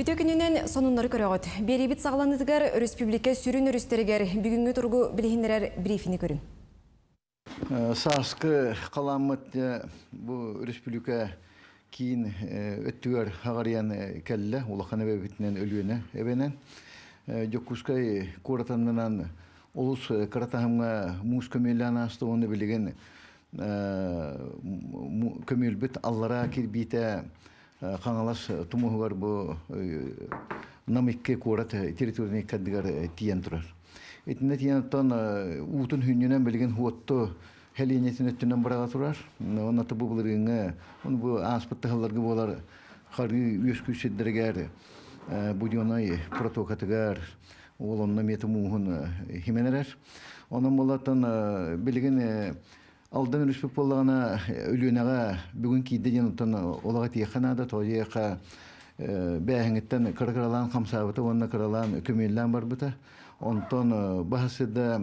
Үтө күнінен сонунлары көрөгөт. Беребит сағланыдығар республика сүрін өрістерігер бүгінгі тұрғы білігіндерер брифини көрін. Саскы қаламыт бұл республика кейін өттігер ағариян кәлі улахан әбәбітінен өлуіне әбенен. Жоккускай коратанынан олус каратахымға муз көмелі асты оны білеген көмелбіт аллара кирбейті қаңалас тумуғар бұл намикке курат территорияны кәдігер тиян тұрар. Этинде тиян тон уутун хүнненен білген хуотто хәлинетин өттүнен барага турар. Онна табу булырыңа, он бу аспытты халларга болар олонна мети муһун хименерер. Онун болатын билген алдан республик боллагана өлүнага бүгүн кийде жанытын олага тиеханада тояка бәһәңеттен кыркыралан хамсабыты онна кыралан көмеллән барбыта. Онтон бахасыда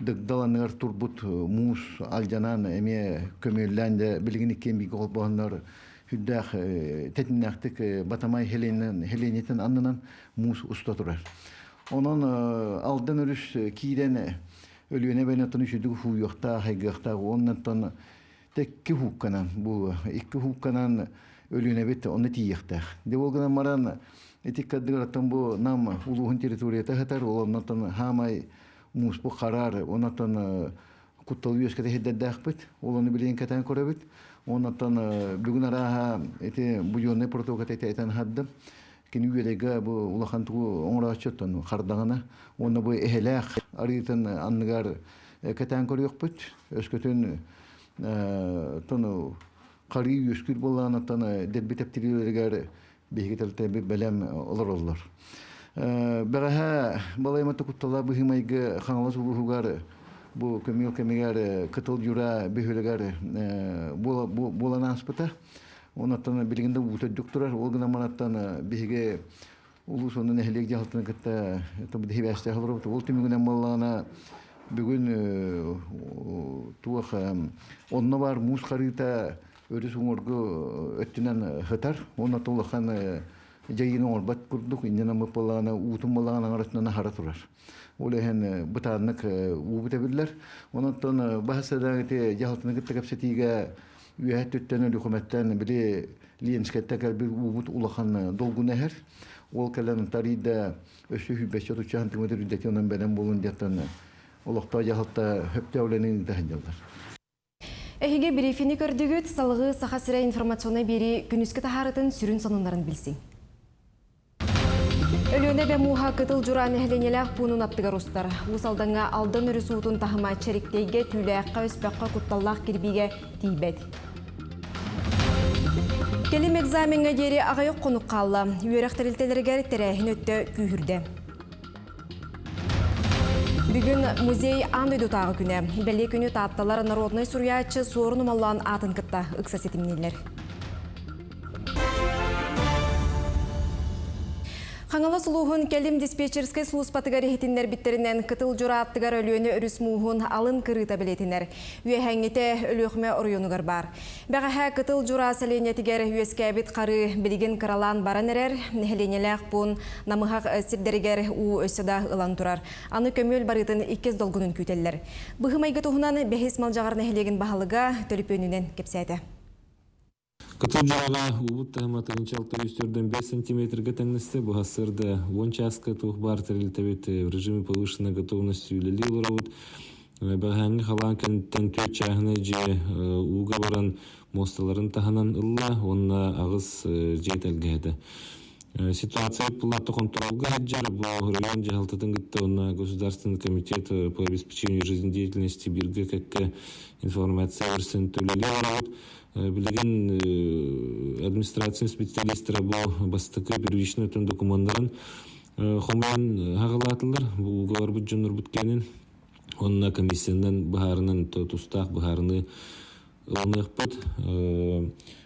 дыгдаланыр турбут мус алжанан эме көмеллән дә билген икен бик олбоннар хүддәх тетиннәхтик батамай хеленен хеленетен аннан мус уста турар. Онон алдан өрүш кийден өлүөнө бene тон үшүдүг хуу йохта хайгахта оннан тон текки хукканан бу икки хукканан өлүөнө бит онны тиехта. Де болгана маран этик каддыраттан бу нам улугун территорията хатар оннан тон хамай мус бу харар оннан тон куттал юската хеддәддәхбит олоны билен катан көрөбит оннан тон бүгүн араха кини үелеге бу улахан тугу оңрачоттон хардагана оны бу эхелах аритын анныгар катан көрөкпүт өскөтөн тону карый үскүр болланы таны деббитептирилергер бигетелте белем олор олор бәгәһә балайматы куттала быһымайгы хаңлас булугар бу көмил кемегәр кытыл юра бөһөлегәр булана аспыта онаттан билгенде ута доктор ол гына манаттан биге улус онун эхлек жалтын кытта тубу дебәстә халыр ол тимигенә маллана бүгүн туах онно бар мус харыта өрүс уңорго өттүнөн хытар онна толахан жайын оңорбат курдук иннена мыпалана утум балаган арасынан хара турар ол эхен бытаннык убута биллер онаттан бахасада те жалтын кытта төттәне документтан биле ленскетте бир убут улахан долгун эхер ол калан тарида өсү хүбәчә тучан тимәдер үдәтеннән бәлән булын диятан олохта яхта хөптәүленең тәһәҗәлләр Эхиге брифини көрдүгүт салығы сахасыра информационы бери күнүскө тахарытын сүрүн санынларын билсин. Өлөне бе муха кытыл журан эхленелях пунун аттыгар устар. Усалдаңа алдан өрі суутун тахыма чериктейге түләққа өспәққа кутталлах кирбиге тейбет. Келим экзаменге дери ағайық қонуқ қалла. Үйерақтарилтелергер тәрәхін өтті күйірді. Бүгін музей өйді тағы күні. Бәлі күні татталар народный сорын умаллан атын кытта ұқса сетімнелер. Хаңала сұлуғын келім диспетчерске сұлыс батыгар ехетінлер біттерінен кытыл жура аттыгар өліөні үріс алын кырыта білетінер. Үйе әңгете өліөқме ұрыйонығар бар. Бәғаға кытыл жура сәленетігер үйеске бит қары білген қыралан баран әрер, нәхеленеләқ бұн намығақ сирдерігер у өсіда ылан тұрар. Аны көмөл барытын иккез долгунын күтеллер. Бұхымайғы тұғынан бәхес малжағар нәхелеген бағалыға төліп өнінен кепсәді. Кытыл жаға убут тахматын чалты үстерден 5 сантиметрге тәңністі бұл ғасырда 10 часка тух бар тәрілтәбет в режиме повышенной готовности үлелі ұлырауыт. Бәғәңі халан кәнттен төт чағыны же уға баран мосталарын таханан ылла, онна ағыз жетелгәді. Ситуация пулатты контролга хаджар, бұл район жахалтатын гытта онна Государственный комитет по обеспечению жизнедеятельности бирге кәкке информация версен ұлырауыт. билеген администрация специалисттері бұл бастықы первичный өтін документтарын хоман хағалатылар бұл угар бұт жонор бүткенін онна комиссиядан бахарынан тустақ бахарыны ылнық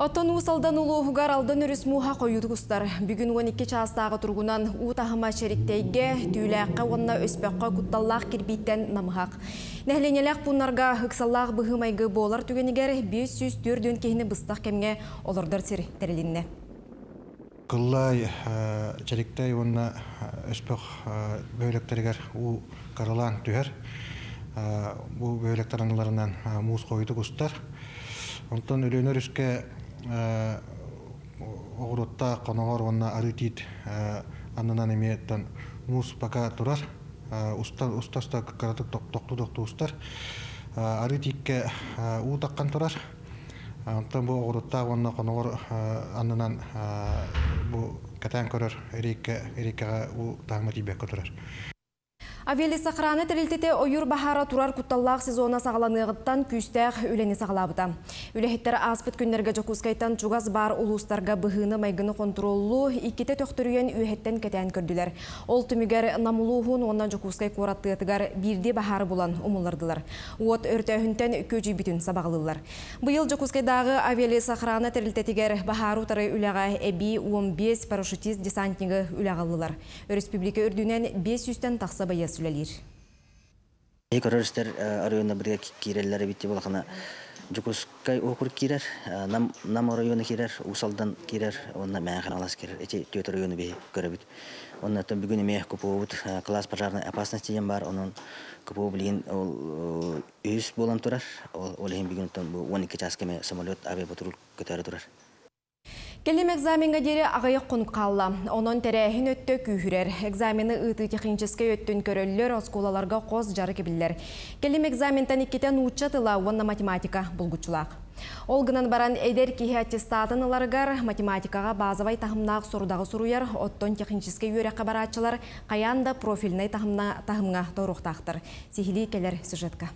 Оттон усалдан улуғығар алдан өріс муға қойуды құстар. Бүгін 12 частағы тұрғынан ұтағыма шериктейге түйіләққа онына өспәққа құтталлақ кірбейттен намығақ. Нәхленеләқ бұнарға ұқсаллақ бұғымайғы болар түгенігер 504 кейіні бұстақ кемге олардар сір тәрілінне. Кыллай чариктай онна өспөк бөйлөктергер у каралан түһер. Бу бөйлөктер аналарынан муус койду кустар. Онтон өлөнөр үске огурутта коногор онна арытит аннан эмиеттен муус пока турар. Уста устаста каратык токту устар. Арытикке у таккан турар. Онтон бу огурутта онна коногор аннан бу катан көрөр эрикке көтөрөр. Авели сақыраны тірілтеті ойыр бахара турар құтталлақ сезона сағаланығыттан күйістәқ үлені сағалабыда. Үлехеттер аспыт күннерге жокускайтан чугаз бар улустарға бұғыны майгыны контроллу иккете төқтірүйен үйхеттен кетен көрділер. Ол түмігер намулуғын оннан жокускай қораттығытығар бірде бахары болан умылырдылар. Уот өртәхінтен көжі бүтін сабағылылар. Бұйыл жокускайдағы авели сақыраны тірілтетігер бахару тары үліға әбі 15 парашютист десантнигі үліғалылар. Республика үрдінен 500-тен тақса байыз сүлелер. Көрөрістер районна бірге кирелләре битти болақына Жукускай окур кирер, нам районы кирер, усалдан кирер, онна мәңхан алас кирер, эти төт районы бе көрөбүт. Онна тон бүгүн эмех көпөбүт, класс пожарной опасности ем бар, онун көпөө билген ол үс болан турар, ол эм бүгүн тон 12 часкеме самолет авиапатруль көтөрө турар. Келем экзаменға дере ағайық құн қалла. Онын тәрәхін өтті күйірер. Экзамені ұты техническе өттін көрілер, осколаларға қоз жары кебілер. Келем экзаментен иккетен ұтчатыла онна математика бұлгучылақ. Олғынан баран әдер кейі аттестатын ыларғар математикаға базавай тахымнақ сорудағы сұруяр, оттон техническе үйрәққа баратчылар қаянда профилінай тахымға торуқтақтыр. Сихили келер сюжетка.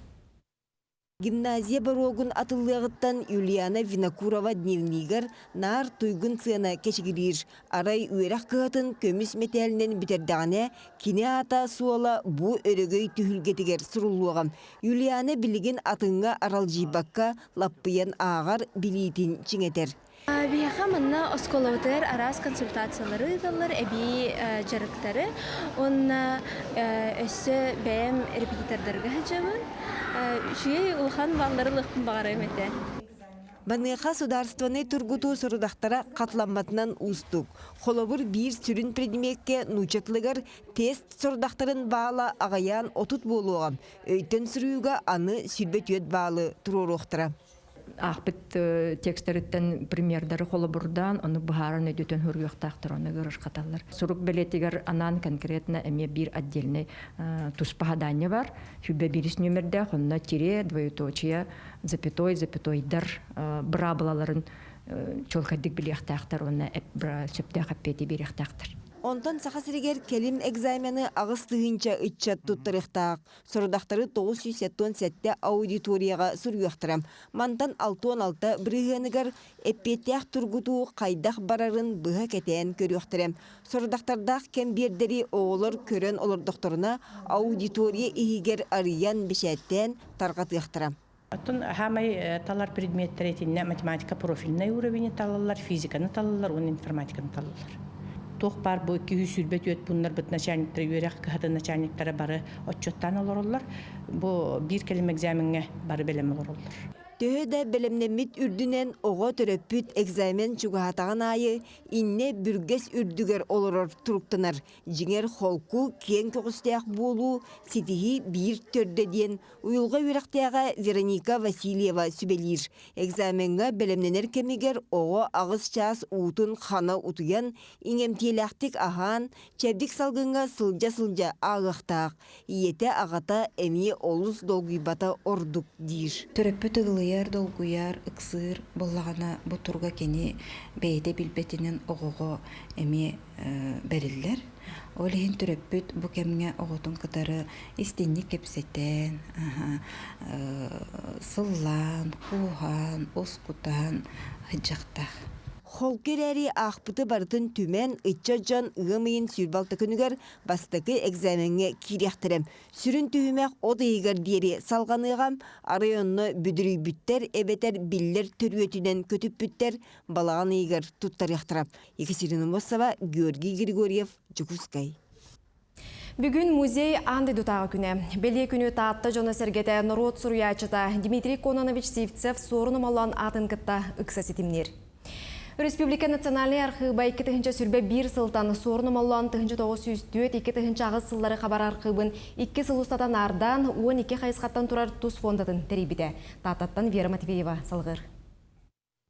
Гимназия барогун атыллығыттан Юлиана Винокурова дневнигер нар туйгун цена кешігірір. Арай үйрақ кығатын көміс метелінен бітердағіне кине ата суала бу өрөгөй түхілгетігер сұрулуғам. Юлиана білеген атыңға арал жибакка лаппыян ағар билейтін чиңетер. Биһаха манна осколотер арас консультациялары даллар эби жарыктары. Онна өссө бәм репетитордарға хаҗабын. Шуй улхан баллары лыхын багарым эте. Баныха сударственный тургуту сұрудақтара қатламатынан устук. Холобур бир сүрін предметке нучатлыгар тест сұрудақтарын баала ағаян отут болуғам. Өйтін сүрүүга аны сүрбет өт баалы туруруқтыра. Ақпыт текстеріттен примердары қолы бұрдан, оны бұхарын өдетен хүргіқтақтыр, оны көріш қаталар. Сұрук білетігер анан конкретно әме бір отдельный туспахадание бар. Хүбе біріс нөмірді, онына тире, двоеточия, запятой, запятойдар, бұра бұлаларын чолқаддік білектақтыр, оны сөпті қаппеті беректақтыр. Онтан сахасырегер келим экзамены ағыс тыгынча ытчат туттырықтақ. Сұрдақтары 907 сәтте аудиторияға сүргіқтірім. Мантан 6-16 бірігенігер эппетяқ тургуту қайдақ барарын бұға кетен көріқтірім. Сұрдақтардақ кем бердері оғылыр көрен олырдықтырына аудитория игер ариян бішәттен тарғатықтырым. Оттон хамай талар предметтер етинне математика профильный уровень талалар, физиканы талалар, он информатиканы талалар. Тох бар бу 200 сүрбет өт буннар бит начальниктер үйрәк кыһатын начальниктары бары отчеттан олороллар. Бу бир келем экзаменге бары белем олороллар. Төһөдә белемнемит үрдүнен ого төрөппүт экзамен чугаатаган айы инне бүргес үрдүгер олорор туруктанар. Жиңер холку кен көгүстәк болу ситихи бир төрдө диен уюлга үрәктәгә Вероника Васильева сүбелир. Экзаменга белемненер кемигер ого агыс час утун хана утуян иңемтиеләктик ахан чәбдик салгынга сылжа-сылжа агыктак. Иете агата эми олус долгуйбата ордук дир. Төрөппүт ыгылыяр долгуяр ыксыр боллагана бутурга кени бейде билбетинен огого эми бериллер. Олихин төрөппүт бу кемге оготун кытары истинник кепсетен, сыллан, кухан, оскутан хыджактах. Холкерәри ақпыты бартын түмен ытча жан ығымайын сүрбалты күнігер бастықы экзаменге киряқтырым. Сүрін түйімек одыйгар дері салғаныгам арайонны бүдірі бүттер эбетер биллер түрүетінен көтіп бүттер балаған игар туттар яқтырап. Екатерина Мосова, Георгий Григорьев, Жукускай. Бүгін музей анды дутағы күні. Беле күні таатта жона сергете народ суруячыта Дмитрий Кононович Сивцев сорыным алан атын кытта ыкса сетимнер. Республика национальный архивы 2 сүрбе бір сылтан сорыным алан 1904 2 ағыз сыллары хабар архивын 2 сыл ардан 12 қайысқаттан тұрар тұз фондатын тәрибіде. Тататтан Вера Матвеева салғыр.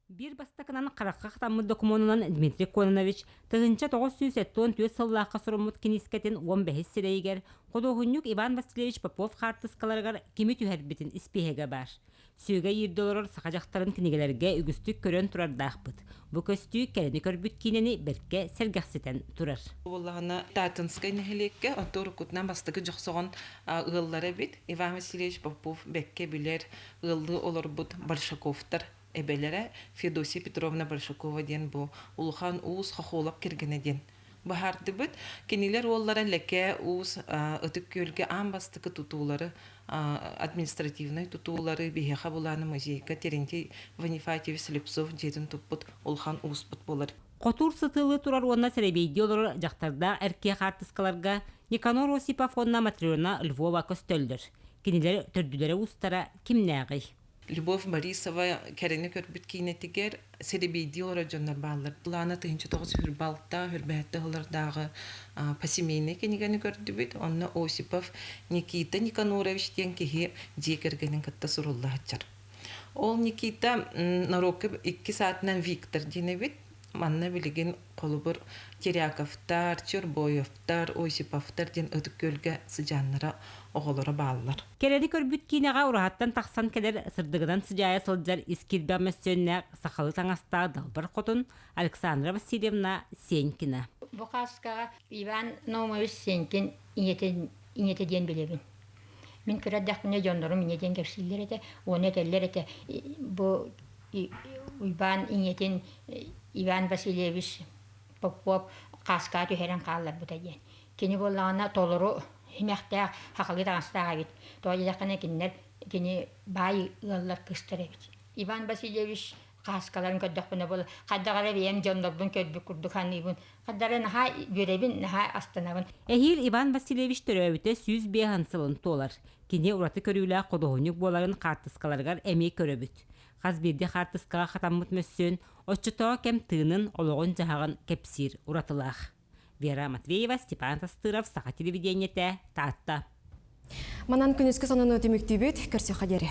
Бир бастакынан қараққа қытамы документынан Дмитрий Кононович тығынча 974 төт сыллаққа сұрымыт кенискетін 15 сірейгер, Қодоғынюк Иван Васильевич Попов қартысқаларғар кемі түйәрбетін іспеге бар. Сүйге ердолорор сақажақтарын кінегелерге үгістік көрен тұрар дақпыт. Бұ көстүй кәліні көрбіт кейнені берке сәргәқсетен тұрар. Олағына Татынскай нәхелекке, отыр күтнен бастығы жоқсоғын ұғыллары бит. Иван Васильевич Попов бәкке білер ұғылды олар бұд Большаковтар эбелере Федосия Петровна Большакова ден бу улхан уус хохолап киргене ден. Бахарды бит кенилер оллара леке уус ытык көлге амбастыкы тутуулары административный тутуулары бихеха буланы музейка Терентий Ванифатьевич Слепцов жетин туппут улхан уус бут болар. Котур сытылы турар онна сәребейді олар жақтарда әрке қартысқаларға Никанор Осипов онна Матриона Львова көстөлдір. Кенелер төрділері устара кимнәғый. Любовь Борисова кәрені көрбіт кейнетігер серебейді олар жондар балыр. Лана тыйынчы тоғыз хүрбалта, хүрбәтті олардағы пасемейне кенегені көрді біт. Онна Осипов Никита Никанорович ден кеге декергенін кітті сұрулла. Ол Никита нарокы 2 саатынан Виктор дене бит. Манна билеген қолыбыр Теряковтар, Чурбоевтар, Осиповтар ден өтік көлге сыжаннара оғылары балылар. Келері көрбүт кейнеға ұрағаттан тақсан келер сырдығынан сыжая сылджар искирбәмәсөннә сақалы таңаста далбар қотын Александра Васильевна Сенькина. Бұқасқаға Иван Наумович Сенькин инете ден білебін. Мен көрәддәқіне жондырым инетен керсілер еті, оны әтелер еті. Бұл Иван инетен Иван Васильевич Попов қасқа түйерен қалар бұта ден. Кені болағына толыру химяхтаа хақалы тағастаға бит. Той жақына киннер кини бай ыллар кыстыр бит. Иван Васильевич қаскаларын көддөкпүнө бол каддагара биен жондордун көдбүк курдук ханыбын каддара наха görебин наха астанабын Эхил Иван Васильевич төрөбүтө сүз бехан сылын толар кини ураты көрүлө кодоонюк боларын картыскаларгар эми көрөбүт Қазберде қартысқаға қатаммыт мөссөн, отчытоо кем тыынын ологон жахаган кепсир уратылах. Вера Матвеева, Степан Тастыров, Саха телевидениете, Таатта. Манан күніскі сонын өтімікті бүт, көрсе қадері.